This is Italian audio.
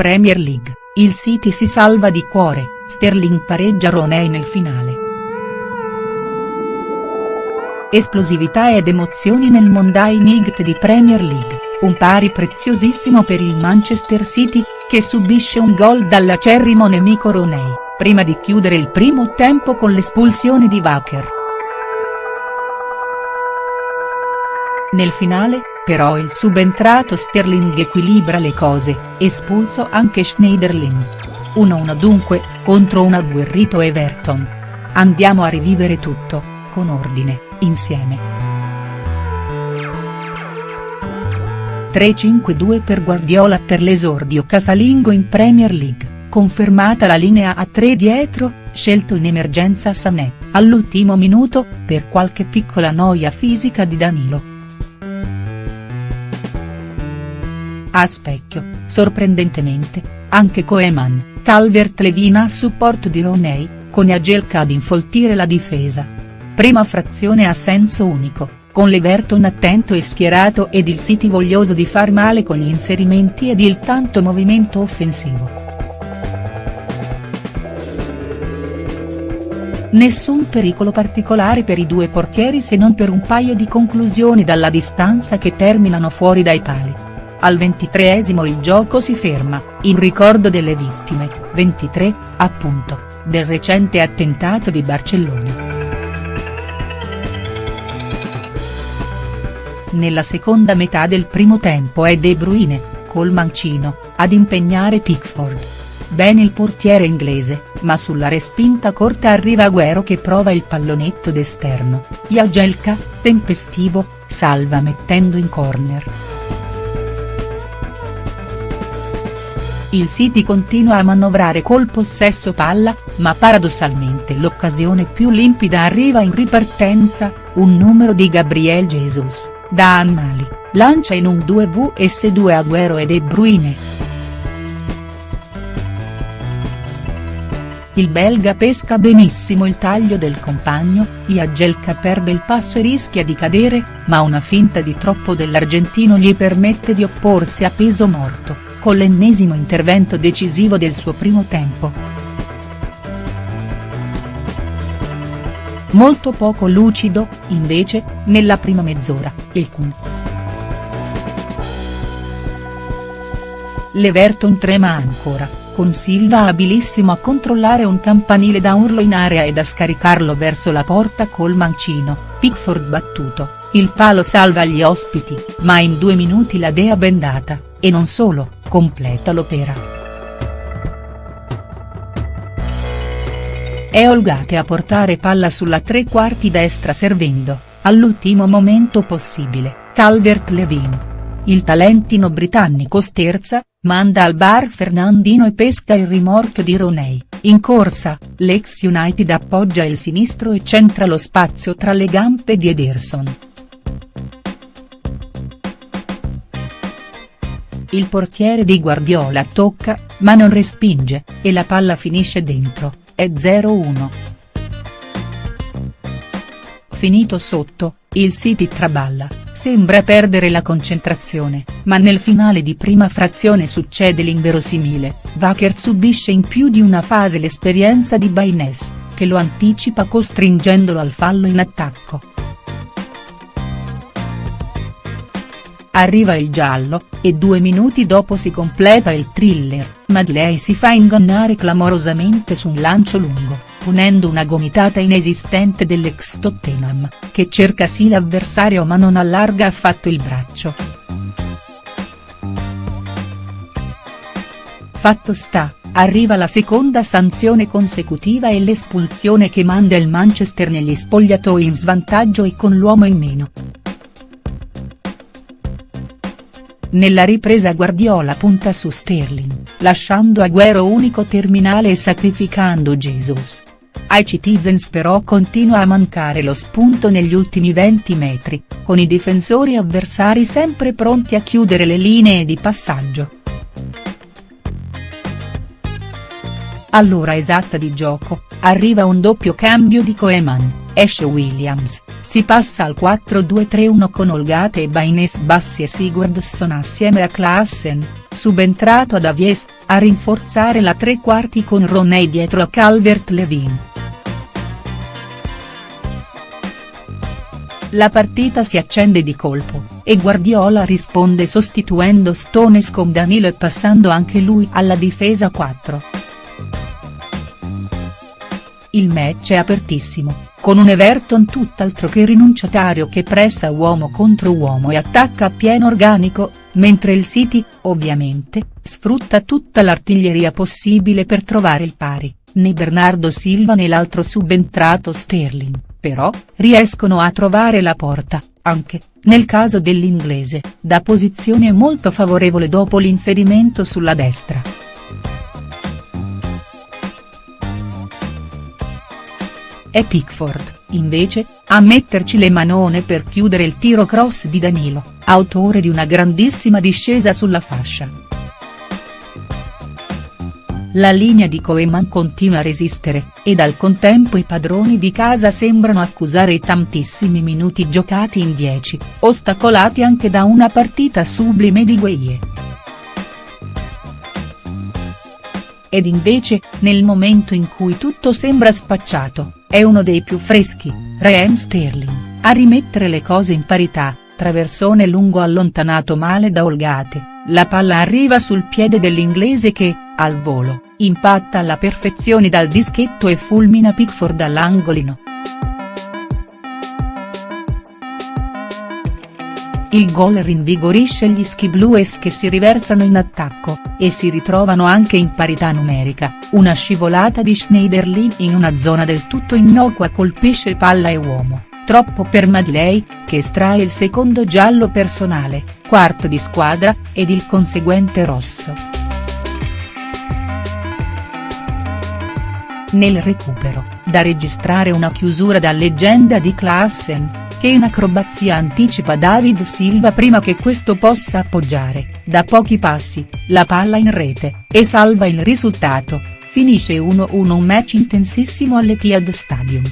Premier League, il City si salva di cuore, Sterling pareggia Roney nel finale. Esplosività ed emozioni nel Monday Night di Premier League, un pari preziosissimo per il Manchester City, che subisce un gol dall'acerrimo nemico Roney, prima di chiudere il primo tempo con l'espulsione di Wacker. Nel finale, però il subentrato Sterling equilibra le cose, espulso anche Schneiderlin. 1-1 dunque, contro un agguerrito Everton. Andiamo a rivivere tutto, con ordine, insieme. 3-5-2 per Guardiola per l'esordio casalingo in Premier League, confermata la linea a 3 dietro, scelto in emergenza Sané, all'ultimo minuto, per qualche piccola noia fisica di Danilo. A specchio, sorprendentemente, anche Koeman, Calvert-Levin a supporto di Roney, con Agelka ad infoltire la difesa. Prima frazione a senso unico, con l'Everton attento e schierato ed il City voglioso di far male con gli inserimenti ed il tanto movimento offensivo. Nessun pericolo particolare per i due portieri se non per un paio di conclusioni dalla distanza che terminano fuori dai pali. Al ventitreesimo il gioco si ferma, in ricordo delle vittime, 23, appunto, del recente attentato di Barcellona. Nella seconda metà del primo tempo è De Bruyne, col mancino, ad impegnare Pickford. Bene il portiere inglese, ma sulla respinta corta arriva Agüero che prova il pallonetto d'esterno, Jagielka, tempestivo, salva mettendo in corner. Il City continua a manovrare col possesso palla, ma paradossalmente l'occasione più limpida arriva in ripartenza, un numero di Gabriel Jesus, da Annali, lancia in un 2vs2 Agüero e De Bruyne. Il belga pesca benissimo il taglio del compagno, Jagielka perde il passo e rischia di cadere, ma una finta di troppo dell'argentino gli permette di opporsi a peso morto con l'ennesimo intervento decisivo del suo primo tempo. Molto poco lucido, invece, nella prima mezz'ora, il Kun. L'Everton trema ancora, con Silva abilissimo a controllare un campanile da urlo in area e da scaricarlo verso la porta col mancino, Pickford battuto, il palo salva gli ospiti, ma in due minuti la dea bendata, e non solo, completa l'opera. È Olgate a portare palla sulla tre quarti destra servendo, all'ultimo momento possibile, Calvert-Levin. Il talentino britannico sterza, manda al bar Fernandino e pesca il rimorchio di Roney, in corsa, l'ex United appoggia il sinistro e centra lo spazio tra le gambe di Ederson. Il portiere di Guardiola tocca, ma non respinge, e la palla finisce dentro, è 0-1. Finito sotto, il City traballa, sembra perdere la concentrazione, ma nel finale di prima frazione succede l'inverosimile, Wacker subisce in più di una fase l'esperienza di Baines, che lo anticipa costringendolo al fallo in attacco. Arriva il giallo, e due minuti dopo si completa il thriller, Madley si fa ingannare clamorosamente su un lancio lungo, punendo una gomitata inesistente dell'ex Tottenham, che cerca sì l'avversario ma non allarga affatto il braccio. Fatto sta, arriva la seconda sanzione consecutiva e l'espulsione che manda il Manchester negli spogliatoi in svantaggio e con l'uomo in meno. Nella ripresa Guardiola punta su Sterling, lasciando Agüero unico terminale e sacrificando Jesus. Ai Citizens però continua a mancare lo spunto negli ultimi 20 metri, con i difensori avversari sempre pronti a chiudere le linee di passaggio. All'ora esatta di gioco, arriva un doppio cambio di Koeman, esce Williams, si passa al 4-2-3-1 con Olgate e Baines Bassi e Sigurdsson assieme a Klaassen, subentrato ad Avies, a rinforzare la tre quarti con Roney dietro a Calvert-Levin. La partita si accende di colpo, e Guardiola risponde sostituendo Stones con Danilo e passando anche lui alla difesa 4. Il match è apertissimo, con un Everton tutt'altro che rinunciatario che pressa uomo contro uomo e attacca a pieno organico, mentre il City, ovviamente, sfrutta tutta l'artiglieria possibile per trovare il pari, né Bernardo Silva né l'altro subentrato Sterling, però, riescono a trovare la porta, anche, nel caso dell'inglese, da posizione molto favorevole dopo l'inserimento sulla destra. È Pickford, invece, a metterci le manone per chiudere il tiro cross di Danilo, autore di una grandissima discesa sulla fascia. La linea di Koeman continua a resistere, ed al contempo i padroni di casa sembrano accusare i tantissimi minuti giocati in 10, ostacolati anche da una partita sublime di Gueye. Ed invece, nel momento in cui tutto sembra spacciato, è uno dei più freschi, Raheem Sterling, a rimettere le cose in parità, traversone lungo allontanato male da Olgate, la palla arriva sul piede dell'inglese che, al volo, impatta alla perfezione dal dischetto e fulmina Pickford all'angolino. Il gol rinvigorisce gli Ski Blues che si riversano in attacco, e si ritrovano anche in parità numerica, una scivolata di Schneiderlin in una zona del tutto innocua colpisce palla e uomo, troppo per Madley, che estrae il secondo giallo personale, quarto di squadra, ed il conseguente rosso. Nel recupero, da registrare una chiusura da leggenda di Klaassen, che in acrobazia anticipa David Silva prima che questo possa appoggiare, da pochi passi, la palla in rete, e salva il risultato, finisce 1-1 un match intensissimo all'Etihad Stadium.